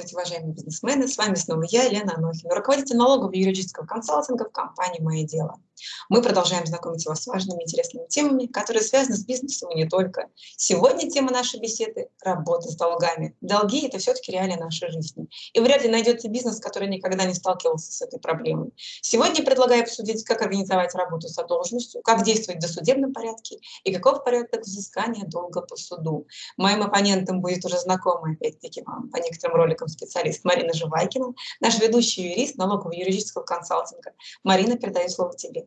Здравствуйте, уважаемые бизнесмены! С вами снова я, Елена Анохина, руководитель налогового юридического консалтинга в компании «Мое дело». Мы продолжаем знакомить вас с важными интересными темами, которые связаны с бизнесом и не только. Сегодня тема нашей беседы – работа с долгами. Долги – это все-таки реалии нашей жизни. И вряд ли найдется бизнес, который никогда не сталкивался с этой проблемой. Сегодня предлагаю обсудить, как организовать работу с задолженностью, как действовать в досудебном порядке и каков порядок взыскания долга по суду. Моим оппонентом будет уже знакомый, опять-таки, вам по некоторым роликам специалист Марина Живайкина, наш ведущий юрист налогового юридического консалтинга. Марина, передаю слово тебе.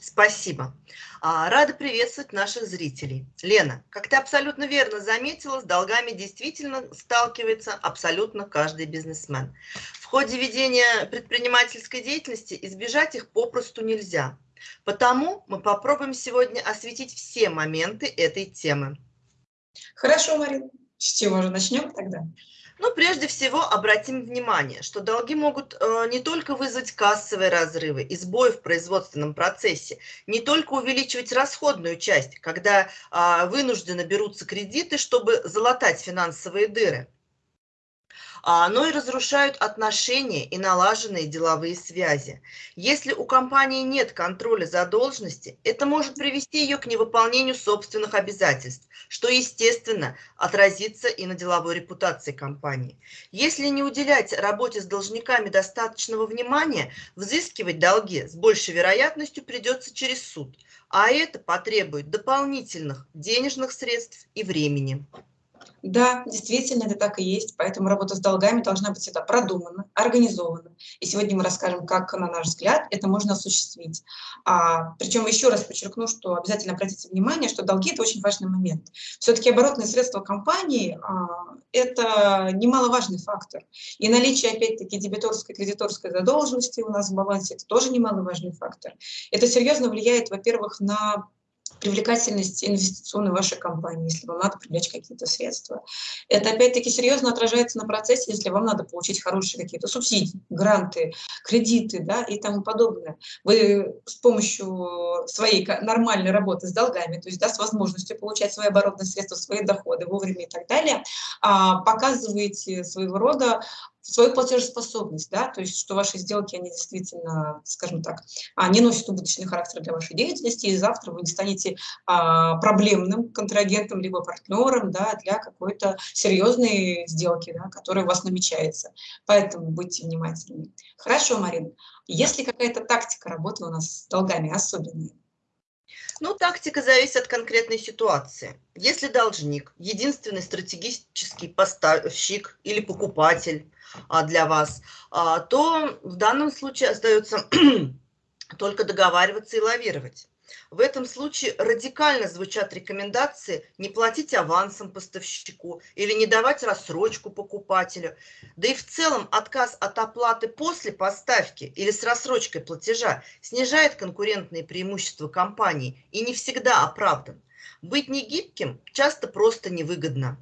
Спасибо. А, рада приветствовать наших зрителей. Лена, как ты абсолютно верно заметила, с долгами действительно сталкивается абсолютно каждый бизнесмен. В ходе ведения предпринимательской деятельности избежать их попросту нельзя. Потому мы попробуем сегодня осветить все моменты этой темы. Хорошо, Марина. С чего же начнем тогда? Ну, прежде всего, обратим внимание, что долги могут э, не только вызвать кассовые разрывы и сбои в производственном процессе, не только увеличивать расходную часть, когда э, вынужденно берутся кредиты, чтобы залатать финансовые дыры, но и разрушают отношения и налаженные деловые связи. Если у компании нет контроля задолженности, это может привести ее к невыполнению собственных обязательств, что, естественно, отразится и на деловой репутации компании. Если не уделять работе с должниками достаточного внимания, взыскивать долги с большей вероятностью придется через суд, а это потребует дополнительных денежных средств и времени. Да, действительно, это так и есть, поэтому работа с долгами должна быть всегда продумана, организована. И сегодня мы расскажем, как, на наш взгляд, это можно осуществить. А, причем еще раз подчеркну, что обязательно обратите внимание, что долги – это очень важный момент. Все-таки оборотные средства компании а, – это немаловажный фактор. И наличие, опять-таки, дебиторской и кредиторской задолженности у нас в балансе – это тоже немаловажный фактор. Это серьезно влияет, во-первых, на привлекательность инвестиционной вашей компании, если вам надо привлечь какие-то средства. Это опять-таки серьезно отражается на процессе, если вам надо получить хорошие какие-то субсидии, гранты, кредиты да, и тому подобное. Вы с помощью своей нормальной работы с долгами, то есть да, с возможностью получать свои оборотные средства, свои доходы вовремя и так далее, а, показываете своего рода свою платежеспособность, да, то есть что ваши сделки, они действительно, скажем так, не носят убыточный характер для вашей деятельности, и завтра вы не станете а, проблемным контрагентом либо партнером да, для какой-то серьезной сделки, да, которая у вас намечается. Поэтому будьте внимательны. Хорошо, Марин. Есть ли какая-то тактика работы у нас с долгами особенная? Ну, тактика зависит от конкретной ситуации. Если должник, единственный стратегический поставщик или покупатель а, для вас, а, то в данном случае остается только договариваться и лавировать. В этом случае радикально звучат рекомендации не платить авансом поставщику или не давать рассрочку покупателю. Да и в целом отказ от оплаты после поставки или с рассрочкой платежа снижает конкурентные преимущества компании и не всегда оправдан. Быть негибким часто просто невыгодно.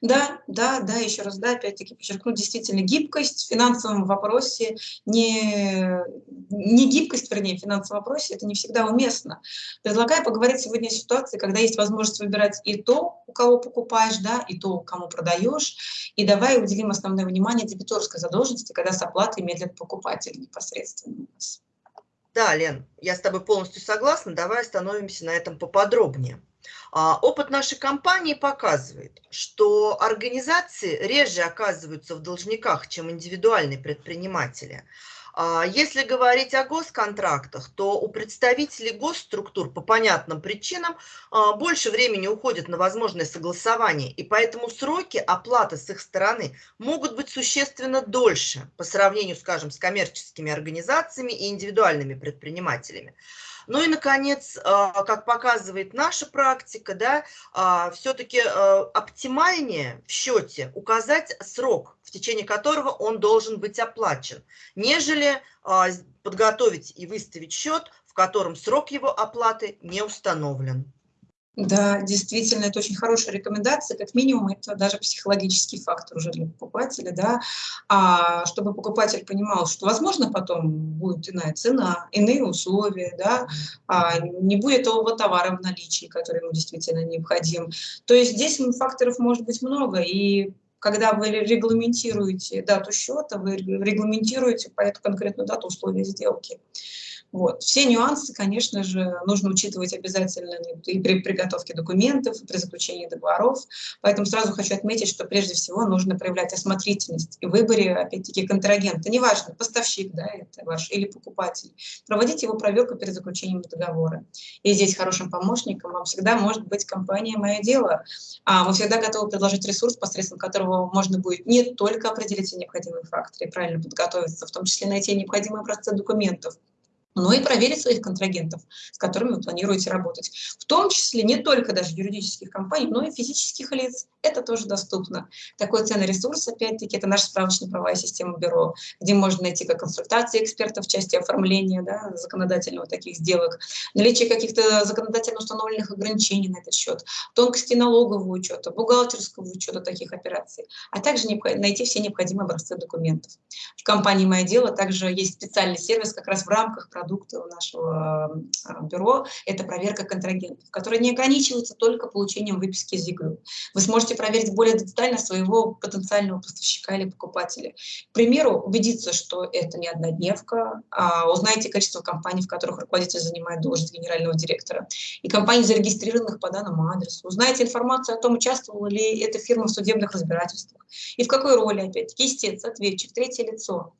Да, да, да, еще раз, да, опять-таки подчеркну, действительно, гибкость в финансовом вопросе, не, не гибкость, вернее, в финансовом вопросе, это не всегда уместно. Предлагаю поговорить сегодня о ситуации, когда есть возможность выбирать и то, у кого покупаешь, да, и то, кому продаешь, и давай уделим основное внимание дебиторской задолженности, когда с оплатой медлит покупатель непосредственно у нас. Да, Лен, я с тобой полностью согласна, давай остановимся на этом поподробнее. А, опыт нашей компании показывает, что организации реже оказываются в должниках, чем индивидуальные предприниматели. А, если говорить о госконтрактах, то у представителей госструктур по понятным причинам а, больше времени уходит на возможное согласование, и поэтому сроки оплаты с их стороны могут быть существенно дольше по сравнению, скажем, с коммерческими организациями и индивидуальными предпринимателями. Ну и, наконец, а, как показывает наша практика, да, а, все-таки а, оптимальнее в счете указать срок, в течение которого он должен быть оплачен, нежели подготовить и выставить счет, в котором срок его оплаты не установлен. Да, действительно, это очень хорошая рекомендация, как минимум это даже психологический фактор уже для покупателя, да, а, чтобы покупатель понимал, что, возможно, потом будет иная цена, иные условия, да, а, не будет того товара в наличии, который ему действительно необходим. То есть здесь факторов может быть много, и когда вы регламентируете дату счета, вы регламентируете по эту конкретную дату условия сделки. Вот. Все нюансы, конечно же, нужно учитывать обязательно и при приготовке документов, и при заключении договоров. Поэтому сразу хочу отметить, что прежде всего нужно проявлять осмотрительность и выборе, опять-таки, контрагента. Неважно, поставщик да, это ваш или покупатель. Проводите его проверку перед заключением договора. И здесь хорошим помощником вам всегда может быть компания «Мое дело». А мы всегда готовы предложить ресурс, посредством которого можно будет не только определить все необходимые факторы и правильно подготовиться, в том числе найти необходимые образцы документов, но и проверить своих контрагентов, с которыми вы планируете работать. В том числе не только даже юридических компаний, но и физических лиц. Это тоже доступно. Такой ценный ресурс, опять-таки, это наша справочная правовая система бюро, где можно найти как консультации экспертов в части оформления да, законодательного таких сделок, наличие каких-то законодательно установленных ограничений на этот счет, тонкости налогового учета, бухгалтерского учета таких операций, а также найти все необходимые образцы документов. В компании «Мое дело» также есть специальный сервис как раз в рамках продукты у нашего а, бюро – это проверка контрагентов, которая не ограничивается только получением выписки из ЕГРЮ. Вы сможете проверить более детально своего потенциального поставщика или покупателя. К примеру, убедиться, что это не однодневка, а узнаете количество компаний, в которых руководитель занимает должность генерального директора, и компаний, зарегистрированных по данному адресу. Узнаете информацию о том, участвовала ли эта фирма в судебных разбирательствах, и в какой роли, опять-таки, истец, ответчик, третье лицо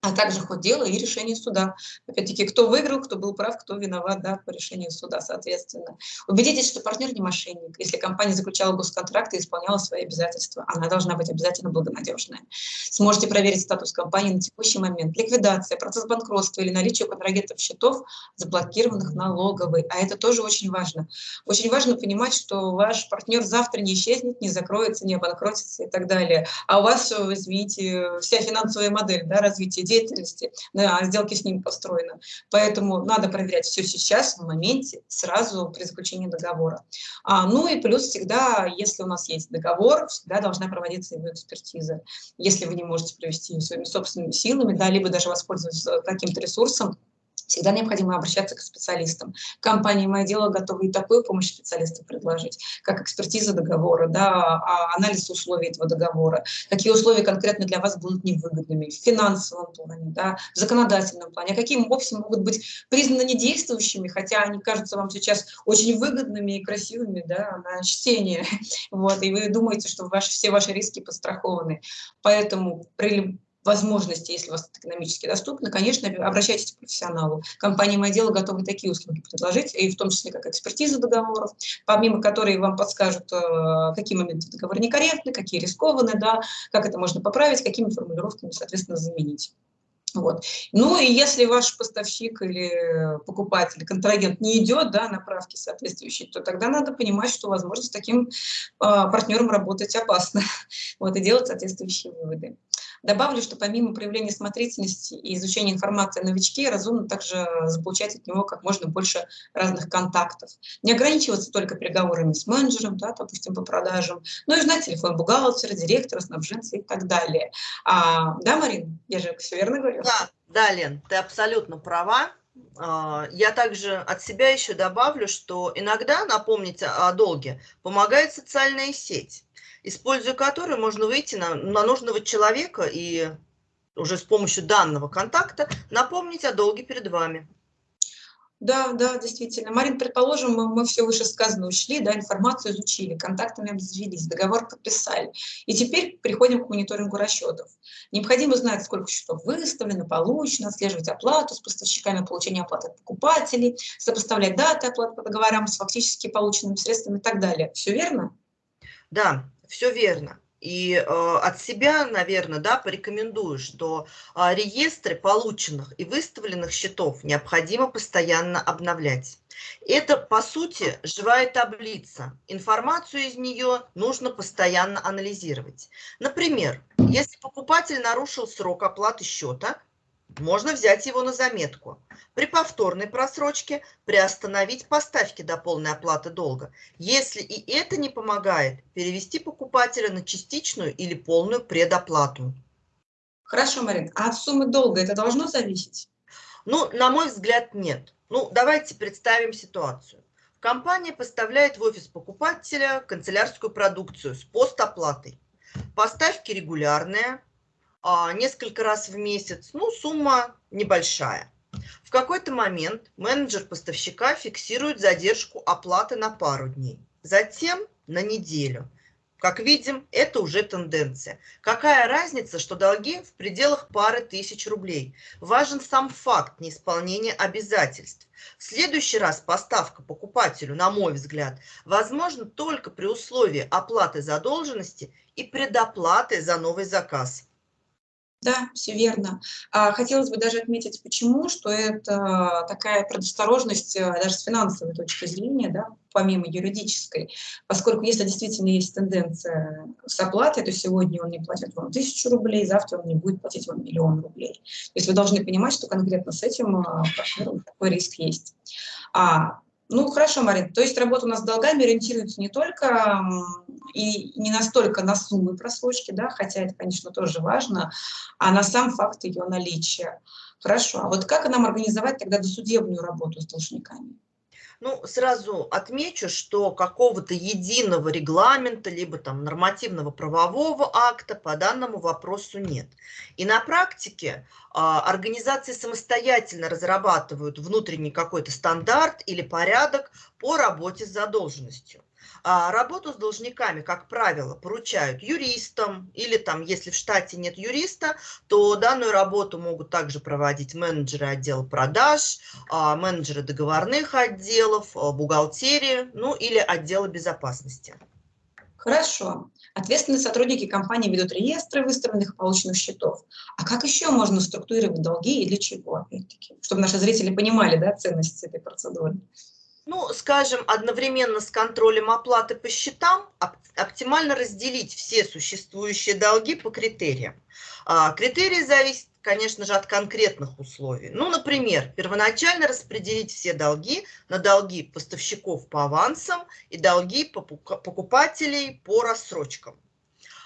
а также ход дела и решение суда. Опять-таки, кто выиграл, кто был прав, кто виноват да, по решению суда, соответственно. Убедитесь, что партнер не мошенник. Если компания заключала госконтракт и исполняла свои обязательства, она должна быть обязательно благонадежная. Сможете проверить статус компании на текущий момент. Ликвидация, процесс банкротства или наличие у контрагентов счетов, заблокированных налоговой. А это тоже очень важно. Очень важно понимать, что ваш партнер завтра не исчезнет, не закроется, не обанкротится и так далее. А у вас, извините, вся финансовая модель да, развития деятельности, на сделке с ним построена. Поэтому надо проверять все сейчас, в моменте, сразу при заключении договора. А, ну и плюс всегда, если у нас есть договор, всегда должна проводиться его экспертиза. Если вы не можете провести ее своими собственными силами, да, либо даже воспользоваться каким-то ресурсом, всегда необходимо обращаться к специалистам. Компания «Мое дело» готова и такую помощь специалистам предложить, как экспертиза договора, да, а, анализ условий этого договора, какие условия конкретно для вас будут невыгодными в финансовом плане, да, в законодательном плане, а какие вовсе могут быть признаны недействующими, хотя они кажутся вам сейчас очень выгодными и красивыми да, на чтение, вот, и вы думаете, что ваши, все ваши риски подстрахованы. Поэтому при возможности, если у вас это экономически доступно, конечно, обращайтесь к профессионалу. Компания «Мое дело» готова такие услуги предложить, и в том числе как экспертиза договоров, помимо которой вам подскажут, э, какие моменты договора некорректны, какие рискованы, да, как это можно поправить, какими формулировками, соответственно, заменить. Вот. Ну и если ваш поставщик или покупатель, контрагент не идет да, на правки соответствующие, то тогда надо понимать, что, возможно, с таким э, партнером работать опасно вот, и делать соответствующие выводы. Добавлю, что помимо проявления смотрительности и изучения информации о новичке, разумно также заполучать от него как можно больше разных контактов. Не ограничиваться только переговорами с менеджером, да, допустим, по продажам, но и знать телефон бухгалтера, директора, снабженца и так далее. А, да, Марин, я же все верно говорю? Да, да, Лен, ты абсолютно права. А, я также от себя еще добавлю, что иногда напомнить о долге помогает социальная сеть используя который можно выйти на, на нужного человека и уже с помощью данного контакта напомнить о долге перед вами. Да, да, действительно. Марин, предположим, мы, мы все вышесказанное учли, да, информацию изучили, контактами обзавелись, договор подписали. И теперь приходим к мониторингу расчетов. Необходимо знать, сколько счетов выставлено, получено, отслеживать оплату с поставщиками получения оплаты от покупателей, сопоставлять даты оплаты по договорам с фактически полученными средствами и так далее. Все верно? Да, все верно. И э, от себя, наверное, да, порекомендую, что э, реестры полученных и выставленных счетов необходимо постоянно обновлять. Это, по сути, живая таблица. Информацию из нее нужно постоянно анализировать. Например, если покупатель нарушил срок оплаты счета, можно взять его на заметку. При повторной просрочке приостановить поставки до полной оплаты долга. Если и это не помогает, перевести покупателя на частичную или полную предоплату. Хорошо, Марин. А от суммы долга это должно зависеть? Ну, на мой взгляд, нет. Ну, давайте представим ситуацию. Компания поставляет в офис покупателя канцелярскую продукцию с постоплатой. поставки регулярные, несколько раз в месяц, ну, сумма небольшая. В какой-то момент менеджер поставщика фиксирует задержку оплаты на пару дней, затем на неделю. Как видим, это уже тенденция. Какая разница, что долги в пределах пары тысяч рублей? Важен сам факт неисполнения обязательств. В следующий раз поставка покупателю, на мой взгляд, возможно только при условии оплаты задолженности и предоплаты за новый заказ. Да, все верно. А, хотелось бы даже отметить, почему, что это такая предосторожность э, даже с финансовой точки зрения, да, помимо юридической, поскольку если действительно есть тенденция с оплатой, то сегодня он не платит вам тысячу рублей, завтра он не будет платить вам миллион рублей. То есть вы должны понимать, что конкретно с этим партнером такой риск есть. А, ну, хорошо, Марин, то есть работа у нас с долгами ориентируется не только и не настолько на суммы просрочки, да, хотя это, конечно, тоже важно, а на сам факт ее наличия. Хорошо, а вот как нам организовать тогда досудебную работу с должниками? Ну, сразу отмечу, что какого-то единого регламента, либо там нормативного правового акта по данному вопросу нет. И на практике а, организации самостоятельно разрабатывают внутренний какой-то стандарт или порядок по работе с задолженностью. А работу с должниками, как правило, поручают юристам или там, если в штате нет юриста, то данную работу могут также проводить менеджеры отдела продаж, а, менеджеры договорных отделов, а, бухгалтерии, ну или отдела безопасности. Хорошо. Ответственные сотрудники компании ведут реестры выставленных полученных счетов. А как еще можно структурировать долги и для чего, опять-таки? Чтобы наши зрители понимали да, ценность этой процедуры ну, скажем, одновременно с контролем оплаты по счетам оптимально разделить все существующие долги по критериям. А, критерии зависят, конечно же, от конкретных условий. Ну, например, первоначально распределить все долги на долги поставщиков по авансам и долги покупателей по рассрочкам.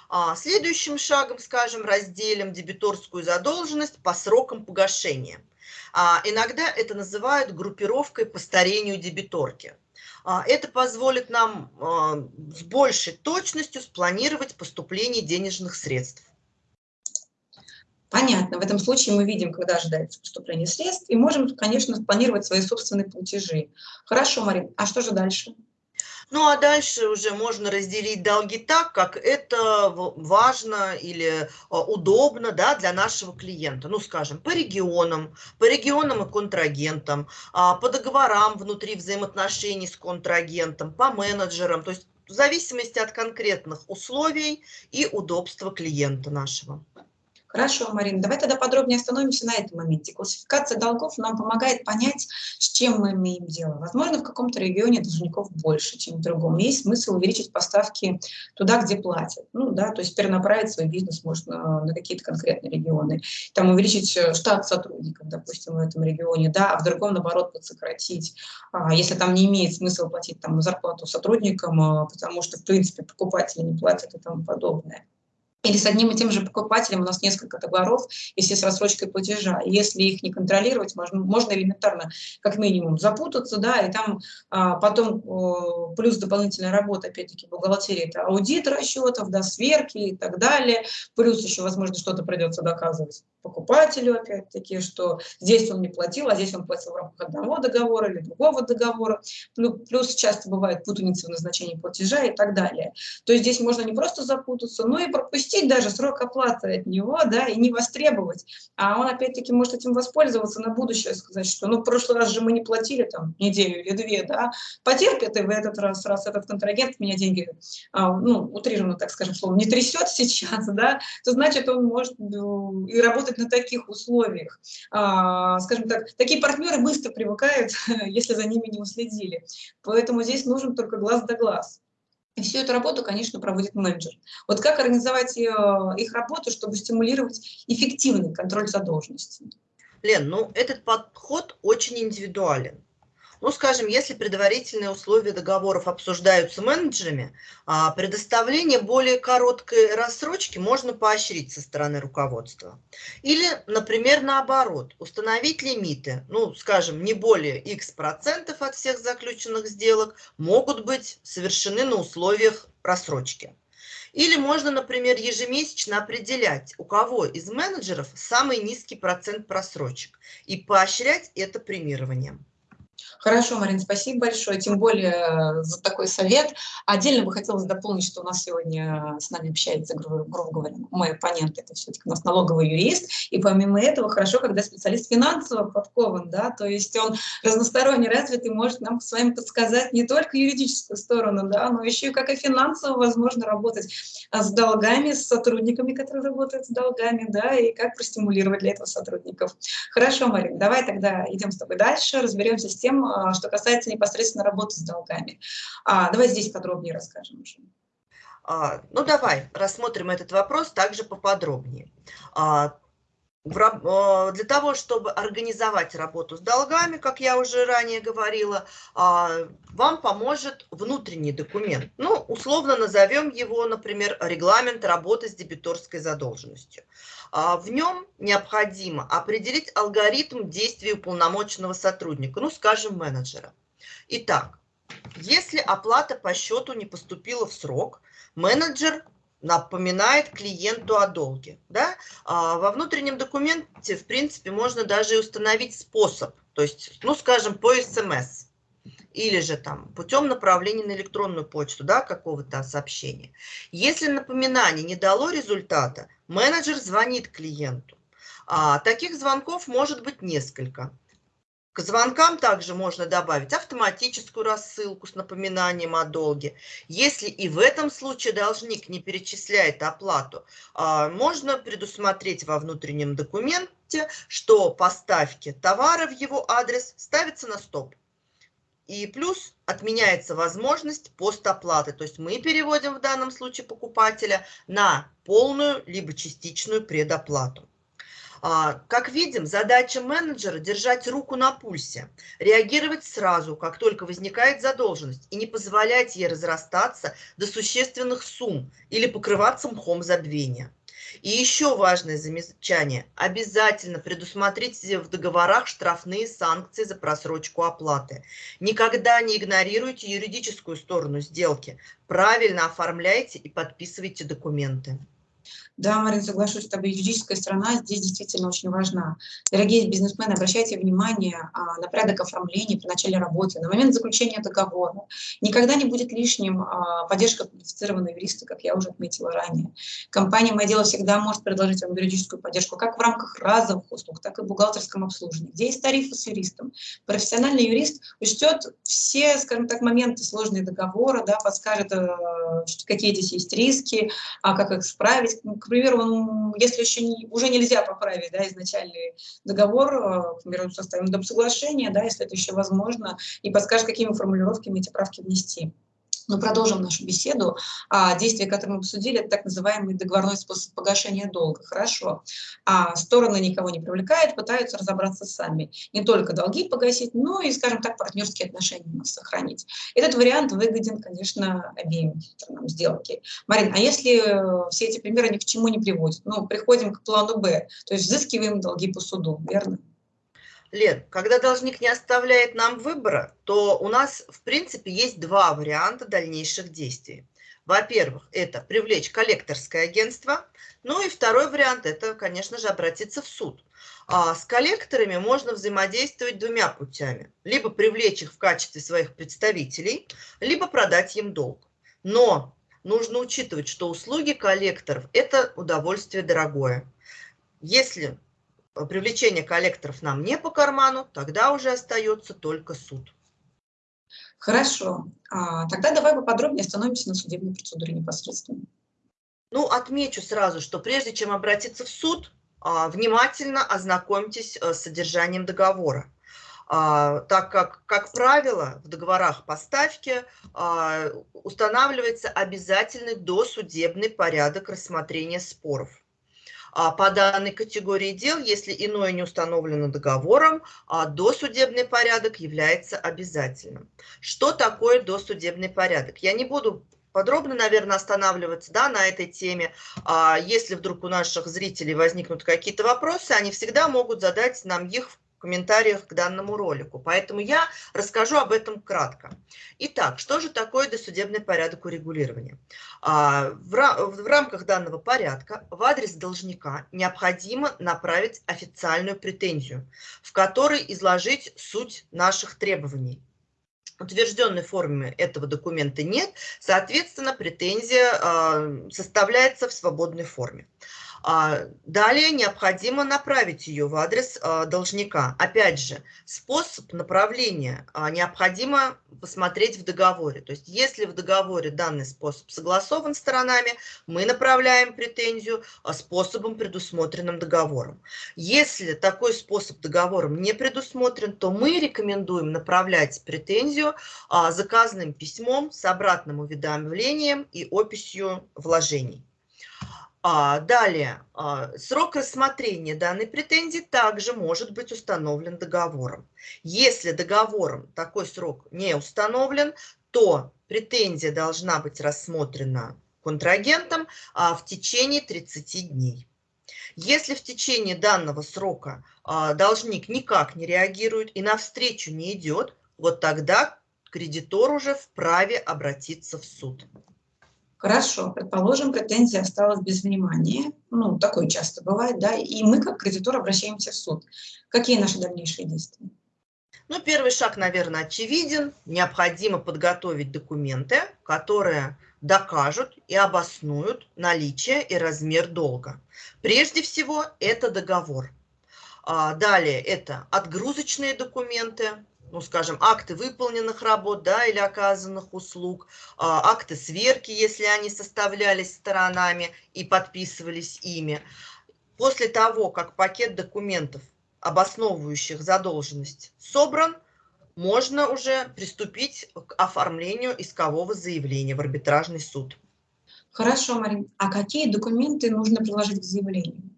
А следующим шагом, скажем, разделим дебиторскую задолженность по срокам погашения – а, иногда это называют группировкой по старению дебиторки. А, это позволит нам а, с большей точностью спланировать поступление денежных средств. Понятно. В этом случае мы видим, когда ожидается поступление средств, и можем, конечно, спланировать свои собственные платежи. Хорошо, Марин, а что же дальше? Ну а дальше уже можно разделить долги так, как это важно или а, удобно да, для нашего клиента. Ну, скажем, по регионам, по регионам и контрагентам, а, по договорам внутри взаимоотношений с контрагентом, по менеджерам. То есть в зависимости от конкретных условий и удобства клиента нашего. Хорошо, Марина, давай тогда подробнее остановимся на этом моменте. Классификация долгов нам помогает понять, с чем мы имеем дело. Возможно, в каком-то регионе должников больше, чем в другом. Есть смысл увеличить поставки туда, где платят. Ну, да, то есть перенаправить свой бизнес можно на какие-то конкретные регионы. Там увеличить э, штат сотрудников, допустим, в этом регионе, да, а в другом, наоборот, подсократить. А если там не имеет смысла платить там зарплату сотрудникам, а, потому что, в принципе, покупатели не платят и тому подобное или с одним и тем же покупателем у нас несколько договоров, если с рассрочкой платежа. Если их не контролировать, можно, можно элементарно, как минимум, запутаться, да, и там а, потом а, плюс дополнительная работа, опять-таки, бухгалтерии, это аудит расчетов, да, сверки и так далее, плюс еще, возможно, что-то придется доказывать покупателю, опять-таки, что здесь он не платил, а здесь он платил в рамках одного договора или другого договора, плюс часто бывает путаница в назначении платежа и так далее. То есть здесь можно не просто запутаться, но и пропустить пропустить даже срок оплаты от него, да, и не востребовать. А он опять-таки может этим воспользоваться на будущее, сказать, что ну в прошлый раз же мы не платили там неделю или две, да, потерпит и в этот раз, раз этот контрагент меня деньги, а, ну, утрированно, так скажем, словом, не трясет сейчас, да, то значит он может ну, и работать на таких условиях. А, скажем так, такие партнеры быстро привыкают, если за ними не уследили. Поэтому здесь нужен только глаз да глаз. И всю эту работу, конечно, проводит менеджер. Вот как организовать э, их работу, чтобы стимулировать эффективный контроль задолженности? Лен, ну этот подход очень индивидуален. Ну, скажем, если предварительные условия договоров обсуждаются менеджерами, а, предоставление более короткой рассрочки можно поощрить со стороны руководства. Или, например, наоборот, установить лимиты, ну, скажем, не более x процентов от всех заключенных сделок могут быть совершены на условиях рассрочки. Или можно, например, ежемесячно определять, у кого из менеджеров самый низкий процент просрочек и поощрять это премированием. Хорошо, Марина, спасибо большое, тем более э, за такой совет. Отдельно бы хотелось дополнить, что у нас сегодня с нами общается, грубо, говоря, мой оппонент, это все-таки у нас налоговый юрист, и помимо этого хорошо, когда специалист финансово подкован, да, то есть он разносторонне развит и может нам с вами подсказать не только юридическую сторону, да, но еще и как и финансово возможно работать а, с долгами, с сотрудниками, которые работают с долгами, да, и как простимулировать для этого сотрудников. Хорошо, Марина, давай тогда идем с тобой дальше, разберемся с тем, а, что касается непосредственно работы с долгами. А, давай здесь подробнее расскажем уже. А, ну, давай рассмотрим этот вопрос также поподробнее. Для того, чтобы организовать работу с долгами, как я уже ранее говорила, вам поможет внутренний документ. Ну, условно назовем его, например, регламент работы с дебиторской задолженностью. А, в нем необходимо определить алгоритм действий уполномоченного сотрудника, ну, скажем, менеджера. Итак, если оплата по счету не поступила в срок, менеджер напоминает клиенту о долге. Да? А во внутреннем документе, в принципе, можно даже установить способ, то есть, ну, скажем, по СМС или же там путем направления на электронную почту, да, какого-то сообщения. Если напоминание не дало результата, менеджер звонит клиенту. А, таких звонков может быть несколько. К звонкам также можно добавить автоматическую рассылку с напоминанием о долге. Если и в этом случае должник не перечисляет оплату, а, можно предусмотреть во внутреннем документе, что поставки товара в его адрес ставятся на стоп. И плюс отменяется возможность постоплаты. То есть мы переводим в данном случае покупателя на полную либо частичную предоплату. А, как видим, задача менеджера – держать руку на пульсе, реагировать сразу, как только возникает задолженность, и не позволять ей разрастаться до существенных сумм или покрываться мхом забвения. И еще важное замечание. Обязательно предусмотрите в договорах штрафные санкции за просрочку оплаты. Никогда не игнорируйте юридическую сторону сделки. Правильно оформляйте и подписывайте документы. Да, Марин, соглашусь с тобой, юридическая сторона здесь действительно очень важна. Дорогие бизнесмены, обращайте внимание а, на порядок оформления при начале работы, на момент заключения договора. Никогда не будет лишним а, поддержка квалифицированного юриста, как я уже отметила ранее. Компания «Мое дело» всегда может предложить вам юридическую поддержку как в рамках разовых услуг, так и в бухгалтерском обслуживании, где есть тарифы с юристом. Профессиональный юрист учтет все, скажем так, моменты сложные договора, да, подскажет, э, какие здесь есть риски, а как их справить, к примеру, он, если еще не, уже нельзя поправить да, изначальный договор, э, к примеру, составим доп. соглашение, да, если это еще возможно, и подскажет, какими формулировками эти правки внести. Но продолжим нашу беседу. А, действие, которое мы обсудили, это так называемый договорной способ погашения долга. Хорошо. А, стороны никого не привлекают, пытаются разобраться сами. Не только долги погасить, но и, скажем так, партнерские отношения сохранить. Этот вариант выгоден, конечно, обеим сторонам сделки. Марин, а если все эти примеры ни к чему не приводят? Ну, приходим к плану «Б», то есть взыскиваем долги по суду, верно? Лен, когда должник не оставляет нам выбора, то у нас, в принципе, есть два варианта дальнейших действий. Во-первых, это привлечь коллекторское агентство. Ну и второй вариант – это, конечно же, обратиться в суд. А с коллекторами можно взаимодействовать двумя путями. Либо привлечь их в качестве своих представителей, либо продать им долг. Но нужно учитывать, что услуги коллекторов – это удовольствие дорогое. Если привлечение коллекторов нам не по карману, тогда уже остается только суд. Хорошо. А, тогда давай поподробнее остановимся на судебной процедуре непосредственно. Ну, отмечу сразу, что прежде чем обратиться в суд, а, внимательно ознакомьтесь э, с содержанием договора. А, так как, как правило, в договорах поставки устанавливается обязательный досудебный порядок рассмотрения споров. А по данной категории дел, если иное не установлено договором, а досудебный порядок является обязательным. Что такое досудебный порядок? Я не буду подробно, наверное, останавливаться да, на этой теме. А если вдруг у наших зрителей возникнут какие-то вопросы, они всегда могут задать нам их комментариях к данному ролику. Поэтому я расскажу об этом кратко. Итак, что же такое досудебный порядок урегулирования? А, в рамках данного порядка в адрес должника необходимо направить официальную претензию, в которой изложить суть наших требований утвержденной форме этого документа нет, соответственно, претензия а, составляется в свободной форме. А, далее необходимо направить ее в адрес а, должника. Опять же, способ направления а, необходимо посмотреть в договоре. То есть, если в договоре данный способ согласован сторонами, мы направляем претензию способом, предусмотренным договором. Если такой способ договором не предусмотрен, то мы рекомендуем направлять претензию заказанным письмом с обратным уведомлением и описью вложений. А, далее, а, срок рассмотрения данной претензии также может быть установлен договором. Если договором такой срок не установлен, то претензия должна быть рассмотрена контрагентом а, в течение 30 дней. Если в течение данного срока должник никак не реагирует и навстречу не идет, вот тогда кредитор уже вправе обратиться в суд. Хорошо, предположим, претензия осталась без внимания, ну, такое часто бывает, да, и мы как кредитор обращаемся в суд. Какие наши дальнейшие действия? Ну, первый шаг, наверное, очевиден. Необходимо подготовить документы, которые докажут и обоснуют наличие и размер долга. Прежде всего, это договор. А, далее, это отгрузочные документы, ну, скажем, акты выполненных работ, да, или оказанных услуг, а, акты сверки, если они составлялись сторонами и подписывались ими. После того, как пакет документов, обосновывающих задолженность, собран, можно уже приступить к оформлению искового заявления в арбитражный суд. Хорошо, Марин. А какие документы нужно приложить к заявлению?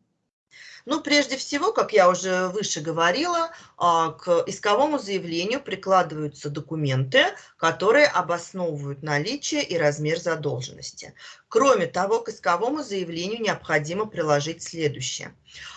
Ну, прежде всего, как я уже выше говорила, а, к исковому заявлению прикладываются документы, которые обосновывают наличие и размер задолженности. Кроме того, к исковому заявлению необходимо приложить следующее.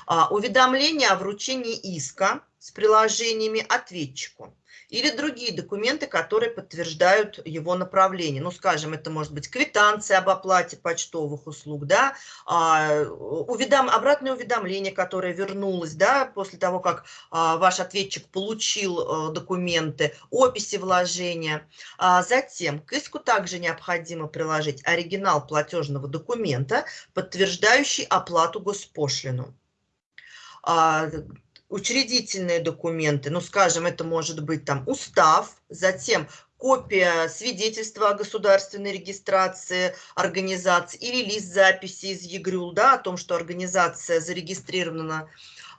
А, уведомление о вручении иска с приложениями ответчику или другие документы, которые подтверждают его направление. Ну, скажем, это может быть квитанция об оплате почтовых услуг, да, а, уведом, обратное уведомление, которое вернулось, да, после того, как а, ваш ответчик получил а, документы, описи вложения. А, затем к иску также необходимо приложить оригинал платежного документа, подтверждающий оплату госпошлину. Учредительные документы, ну, скажем, это может быть там устав, затем копия свидетельства о государственной регистрации организации или лист записи из ЕГРЮЛ, да, о том, что организация зарегистрирована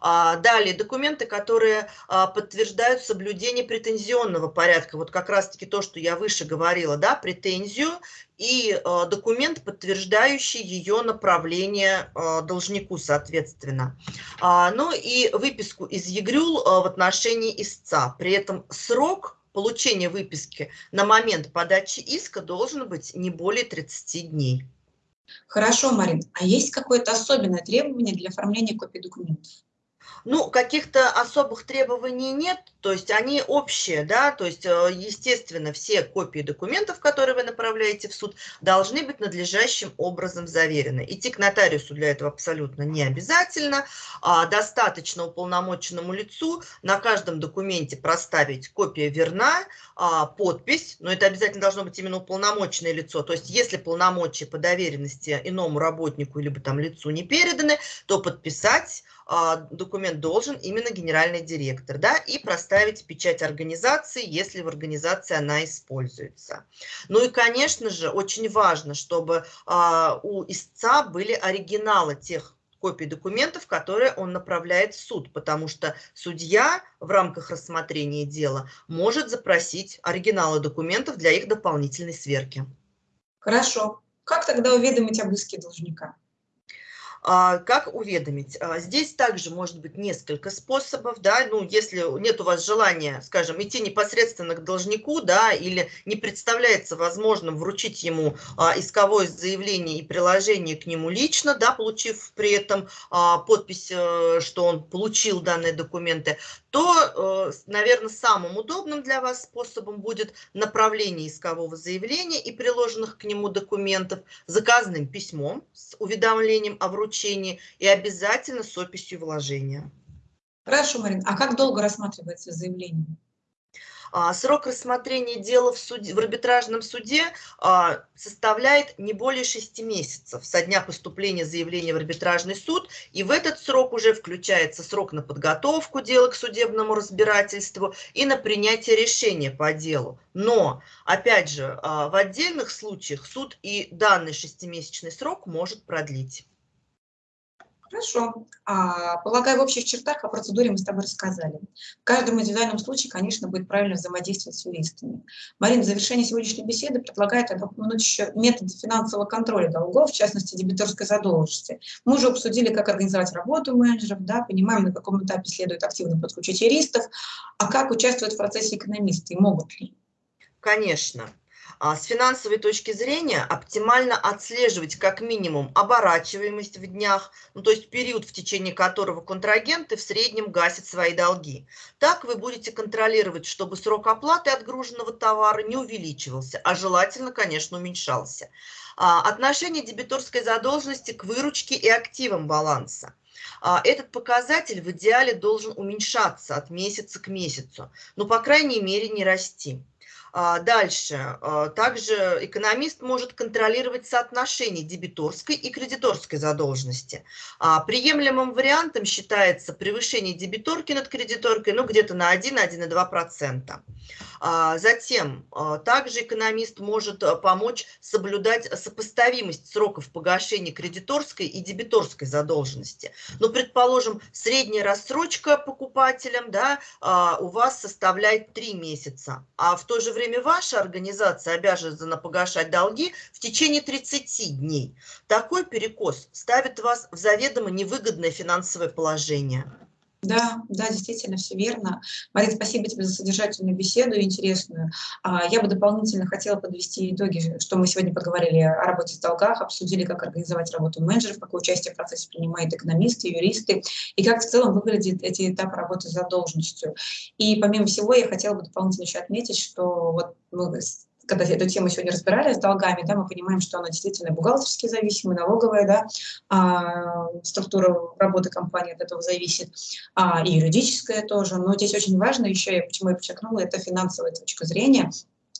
далее, документы, которые а, подтверждают соблюдение претензионного порядка. Вот как раз-таки то, что я выше говорила, да, претензию и а, документ, подтверждающий ее направление должнику, соответственно. Ну и выписку из ЕГРЮЛ в отношении истца. При этом срок получения выписки на момент подачи иска должен быть не более 30 дней. Хорошо, Марин. А есть какое-то особенное требование для оформления копий документов? Ну, каких-то особых требований нет, то есть они общие, да, то есть, э, естественно, все копии документов, которые вы направляете в суд, должны быть надлежащим образом заверены. Идти к нотариусу для этого абсолютно не обязательно, а достаточно уполномоченному лицу на каждом документе проставить копия верна, а, подпись, но это обязательно должно быть именно уполномоченное лицо, то есть если полномочия по доверенности иному работнику либо там лицу не переданы, то подписать документ должен именно генеральный директор, да, и проставить печать организации, если в организации она используется. Ну и, конечно же, очень важно, чтобы а, у истца были оригиналы тех копий документов, которые он направляет в суд, потому что судья в рамках рассмотрения дела может запросить оригиналы документов для их дополнительной сверки. Хорошо. Как тогда уведомить об иске должника? А, как уведомить? А, здесь также может быть несколько способов, да, ну, если нет у вас желания, скажем, идти непосредственно к должнику, да, или не представляется возможным вручить ему а, исковое заявление и приложение к нему лично, да, получив при этом подпись, э, что он получил данные документы, то, наверное, самым удобным для вас способом будет направление искового заявления и приложенных к нему документов заказанным письмом с уведомлением о вручении и обязательно с описью вложения. Хорошо, Марин. А как долго рассматривается заявление? А, срок рассмотрения дела в, суде, в арбитражном суде а, составляет не более 6 месяцев со дня поступления заявления в арбитражный суд, и в этот срок уже включается срок на подготовку дела к судебному разбирательству и на принятие решения по делу. Но, опять же, а, в отдельных случаях суд и данный шестимесячный срок может продлить. Хорошо. А, полагаю, в общих чертах о процедуре мы с тобой рассказали. В каждом индивидуальном случае, конечно, будет правильно взаимодействовать с юристами. Марина в завершении сегодняшней беседы предлагает упомянуть еще методы финансового контроля долгов, в частности, дебиторской задолженности. Мы уже обсудили, как организовать работу менеджеров, да, понимаем, на каком этапе следует активно подключить юристов, а как участвовать в процессе экономисты и могут ли? Конечно. А, с финансовой точки зрения оптимально отслеживать как минимум оборачиваемость в днях, ну, то есть период, в течение которого контрагенты в среднем гасят свои долги. Так вы будете контролировать, чтобы срок оплаты отгруженного товара не увеличивался, а желательно, конечно, уменьшался. А, отношение дебиторской задолженности к выручке и активам баланса. А, этот показатель в идеале должен уменьшаться от месяца к месяцу, но, по крайней мере, не расти. А, дальше. А, также экономист может контролировать соотношение дебиторской и кредиторской задолженности. А, приемлемым вариантом считается превышение дебиторки над кредиторкой ну, где-то на 1-1,2%. Затем также экономист может помочь соблюдать сопоставимость сроков погашения кредиторской и дебиторской задолженности. Ну, предположим, средняя рассрочка покупателям да, у вас составляет 3 месяца, а в то же время время ваша организация обязана погашать долги в течение 30 дней. Такой перекос ставит вас в заведомо невыгодное финансовое положение. Да, да, действительно, все верно. Марина, спасибо тебе за содержательную беседу интересную. А, я бы дополнительно хотела подвести итоги, что мы сегодня поговорили о работе с долгах, обсудили, как организовать работу менеджеров, какое участие в процессе принимают экономисты, юристы, и как в целом выглядят эти этапы работы с задолженностью. И помимо всего, я хотела бы дополнительно еще отметить, что вот мы когда эту тему сегодня разбирали с долгами, да, мы понимаем, что она действительно бухгалтерски зависимая, налоговая, да, а, структура работы компании от этого зависит, а, и юридическая тоже. Но здесь очень важно еще, почему я подчеркнула, это финансовая точка зрения,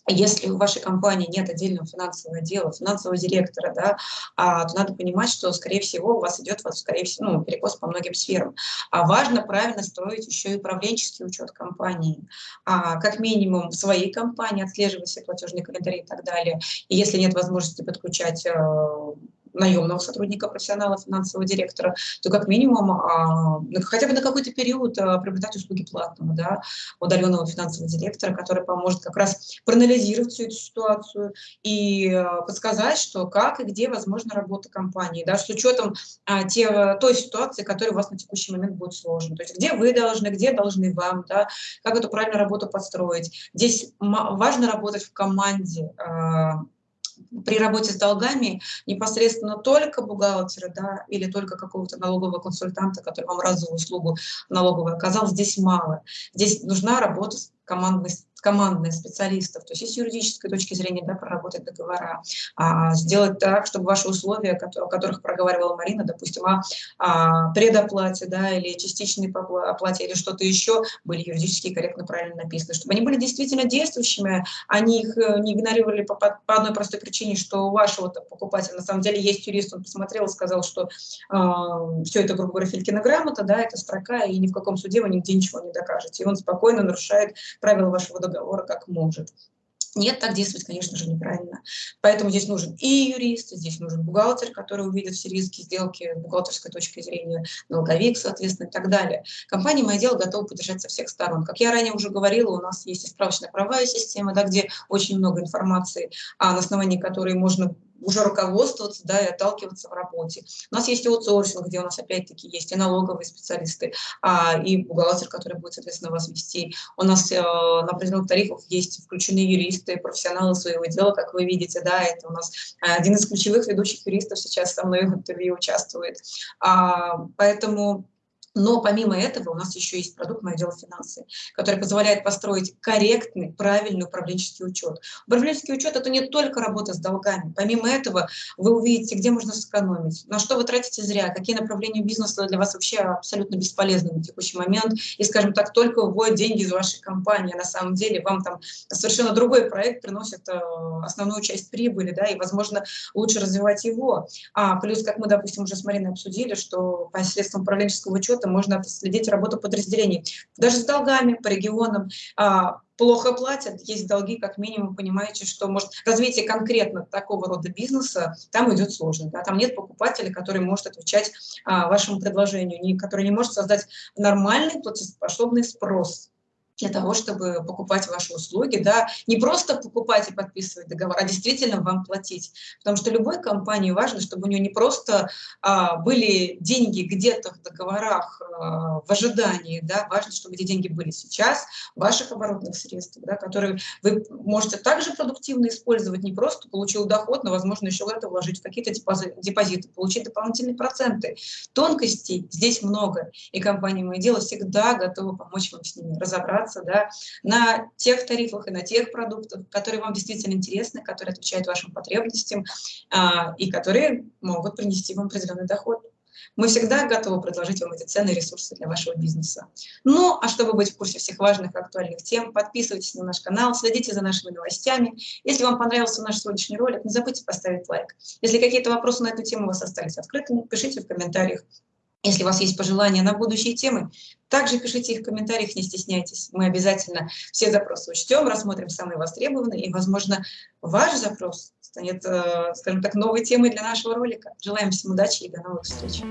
если у вашей компании нет отдельного финансового отдела, финансового директора, да, а, то надо понимать, что, скорее всего, у вас идет, скорее всего, ну, перекос по многим сферам. А важно правильно строить еще и управленческий учет компании. А, как минимум в своей компании отслеживать все платежные календари и так далее. И если нет возможности подключать э, наемного сотрудника, профессионала, финансового директора, то как минимум а, хотя бы на какой-то период а, приобретать услуги платного, да, удаленного финансового директора, который поможет как раз проанализировать всю эту ситуацию и а, подсказать, что как и где возможна работа компании, да, с учетом те, той ситуации, которая у вас на текущий момент будет сложна. То есть где вы должны, где должны вам, да, как эту правильную работу построить. Здесь важно работать в команде, при работе с долгами непосредственно только бухгалтера да, или только какого-то налогового консультанта, который вам разовую услугу налоговую оказал, здесь мало. Здесь нужна работа командных, командных специалистов, то есть с юридической точки зрения да, проработать договора, а, сделать так, чтобы ваши условия, о которых проговаривала Марина, допустим, о, о предоплате да, или частичной оплате или что-то еще, были юридически корректно правильно написаны, чтобы они были действительно действующими, они их э, не игнорировали по, по одной простой причине, что у вашего покупателя на самом деле есть юрист, он посмотрел и сказал, что э, все это, грубо говоря, Филькина да, это строка, и ни в каком суде вы нигде ничего не докажете. И он спокойно нарушает правила вашего договора как может. Нет, так действовать, конечно же, неправильно. Поэтому здесь нужен и юрист, здесь нужен бухгалтер, который увидит все риски сделки с бухгалтерской точки зрения, налоговик, соответственно, и так далее. Компания «Мое дело» готова поддержать со всех сторон. Как я ранее уже говорила, у нас есть и справочная правовая система, да, где очень много информации, а на основании которой можно уже руководствоваться да, и отталкиваться в работе. У нас есть аутсорсинг, где у нас опять-таки есть и налоговые специалисты, а, и бухгалтер, который будет, соответственно, вас вести. У нас э, на определенных тарифах есть включены юристы, профессионалы своего дела, как вы видите, да, это у нас один из ключевых ведущих юристов сейчас со мной в интервью участвует. А, поэтому Но помимо этого у нас еще есть продукт «Мое дело финансы», который позволяет построить корректный, правильный управленческий учет. Управленческий учет – это не только работа с долгами. Помимо этого вы увидите, где можно сэкономить, на что вы тратите зря, какие направления бизнеса для вас вообще абсолютно бесполезны на текущий момент. И, скажем так, только выводят деньги из вашей компании, а на самом деле вам там совершенно другой проект приносит э, основную часть прибыли, да, и, возможно, лучше развивать его. А плюс, как мы, допустим, уже с Мариной обсудили, что посредством управленческого учета можно отследить работу подразделений. Даже с долгами по регионам а, плохо платят, есть долги, как минимум, понимаете, что может развитие конкретно такого рода бизнеса там идет сложно. Да? Там нет покупателя, который может отвечать а, вашему предложению, не, который не может создать нормальный платежеспособный спрос для того, чтобы покупать ваши услуги, да, не просто покупать и подписывать договор, а действительно вам платить. Потому что любой компании важно, чтобы у нее не просто а, были деньги где-то в договорах а, в ожидании, да, важно, чтобы эти деньги были сейчас, ваших оборотных средствах, да, которые вы можете также продуктивно использовать, не просто получил доход, но, возможно, еще это вложить в какие-то депозиты, получить дополнительные проценты. Тонкостей здесь много, и компания «Мое дело» всегда готова помочь вам с ними разобраться, оставаться да, на тех тарифах и на тех продуктах, которые вам действительно интересны, которые отвечают вашим потребностям а, и которые могут принести вам определенный доход. Мы всегда готовы предложить вам эти ценные ресурсы для вашего бизнеса. Ну, а чтобы быть в курсе всех важных актуальных тем, подписывайтесь на наш канал, следите за нашими новостями. Если вам понравился наш сегодняшний ролик, не забудьте поставить лайк. Если какие-то вопросы на эту тему у вас остались открытыми, пишите в комментариях. Если у вас есть пожелания на будущие темы, также пишите их в комментариях, не стесняйтесь. Мы обязательно все запросы учтем, рассмотрим самые востребованные, и, возможно, ваш запрос станет, э, скажем так, новой темой для нашего ролика. Желаем всем удачи и до новых встреч.